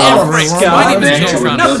Uh, every. uh, My name is Joe